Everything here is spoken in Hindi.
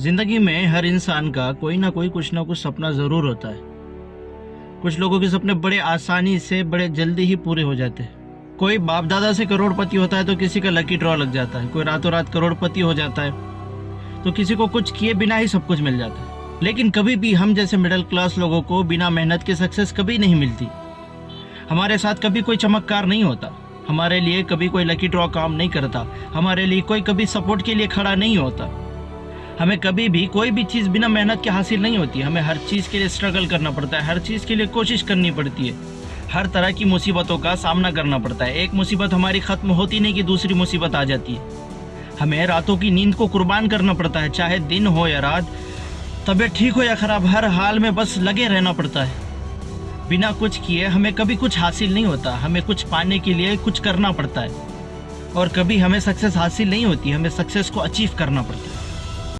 ज़िंदगी में हर इंसान का कोई ना कोई कुछ ना कुछ सपना ज़रूर होता है। कुछ लोगों के सपने बड़े आसानी से, बड़े जल्दी ही पूरे हो जाते हैं। कोई बाप दादा से करोड़पति होता है तो किसी का लकी ड्रॉ लग जाता है। कोई रातों रात करोड़पति हो जाता है तो किसी को कुछ किए बिना ही सब कुछ मिल जाता है। लेकिन कभी भी हम जैसे मिडिल क्लास लोगों को बिना मेहनत के सक्सेस कभी नहीं मिलती। हमारे साथ कभी कोई चमत्कार नहीं होता। हमारे लिए कभी कोई लकी ड्रॉ काम नहीं करता। हमारे लिए कोई कभी सपोर्ट के लिए खड़ा नहीं होता। हमें कभी भी कोई भी चीज़ बिना मेहनत के हासिल नहीं होती। हमें हर चीज़ के लिए स्ट्रगल करना पड़ता है, हर चीज़ के लिए कोशिश करनी पड़ती है। हर तरह की मुसीबतों का सामना करना पड़ता है। एक मुसीबत हमारी ख़त्म होती नहीं कि दूसरी मुसीबत आ जाती है। हमें रातों की नींद को कुर्बान करना पड़ता है, चाहे दिन हो या रात। तबीयत ठीक हो या ख़राब, हर हाल में बस लगे रहना पड़ता है। बिना कुछ किए हमें कभी कुछ हासिल नहीं होता। हमें कुछ पाने के लिए कुछ करना पड़ता है। और कभी हमें सक्सेस हासिल नहीं होती। हमें सक्सेस को अचीव करना पड़ता है।